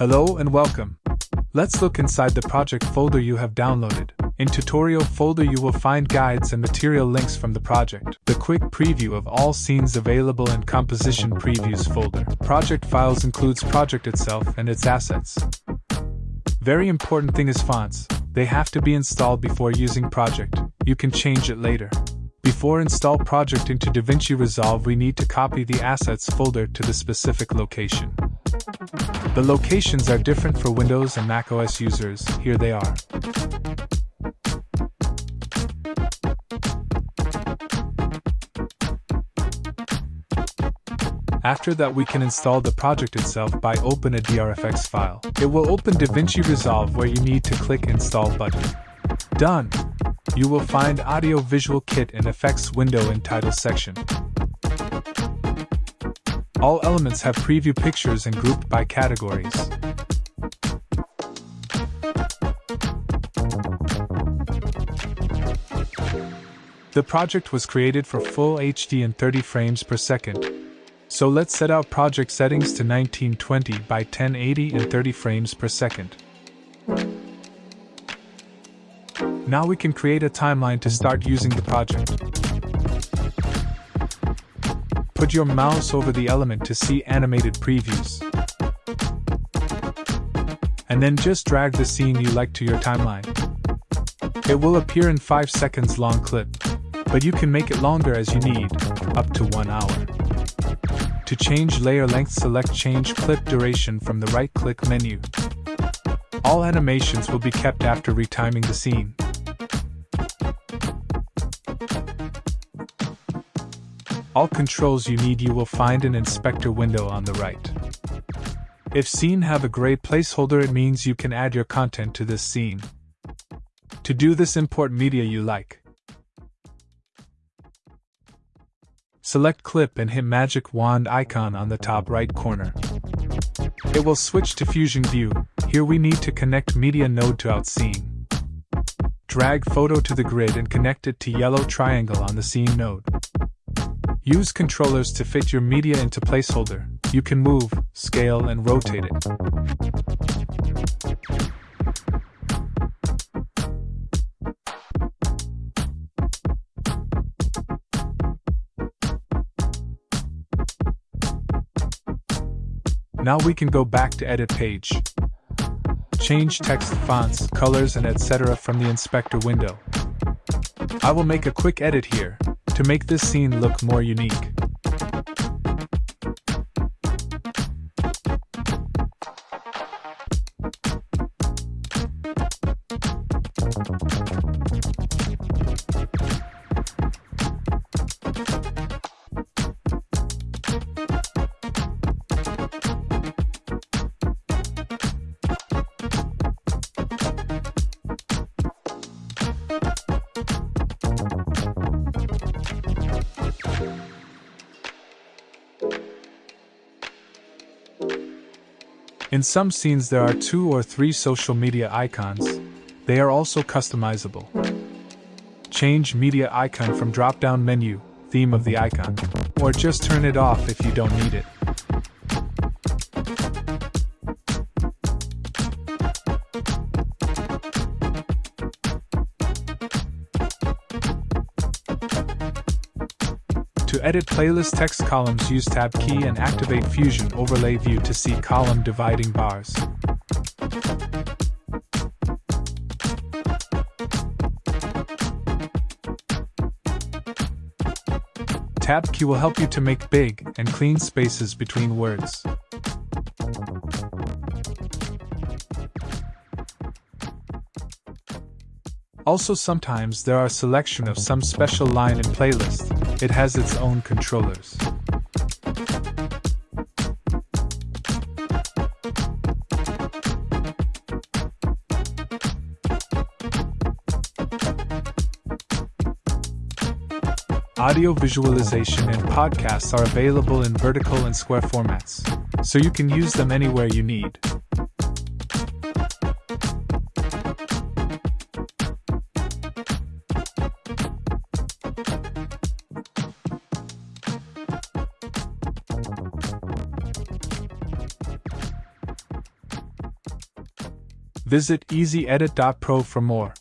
Hello and welcome. Let's look inside the project folder you have downloaded. In tutorial folder you will find guides and material links from the project. The quick preview of all scenes available in composition previews folder. Project files includes project itself and its assets. Very important thing is fonts. They have to be installed before using project. You can change it later. Before install project into DaVinci Resolve we need to copy the assets folder to the specific location. The locations are different for Windows and macOS users, here they are. After that we can install the project itself by open a DRFX file. It will open DaVinci Resolve where you need to click install button. Done! You will find Audio Visual Kit and Effects window in title section. All elements have preview pictures and grouped by categories. The project was created for full HD and 30 frames per second. So let's set out project settings to 1920 by 1080 and 30 frames per second. Now we can create a timeline to start using the project. Put your mouse over the element to see animated previews. And then just drag the scene you like to your timeline. It will appear in 5 seconds long clip, but you can make it longer as you need, up to 1 hour. To change layer length select change clip duration from the right click menu. All animations will be kept after retiming the scene. All controls you need you will find an inspector window on the right. If scene have a gray placeholder it means you can add your content to this scene. To do this import media you like. Select clip and hit magic wand icon on the top right corner. It will switch to Fusion View, here we need to connect media node to out scene. Drag photo to the grid and connect it to yellow triangle on the scene node. Use controllers to fit your media into placeholder. You can move, scale, and rotate it. Now we can go back to edit page. Change text, fonts, colors and etc. from the inspector window. I will make a quick edit here, to make this scene look more unique. In some scenes, there are two or three social media icons. They are also customizable. Change media icon from drop down menu, theme of the icon, or just turn it off if you don't need it. To edit playlist text columns use Tab key and activate Fusion Overlay View to see column dividing bars. Tab key will help you to make big and clean spaces between words. Also sometimes there are selection of some special line in playlist, it has its own controllers. Audio visualization and podcasts are available in vertical and square formats, so you can use them anywhere you need. Visit EasyEdit.pro for more.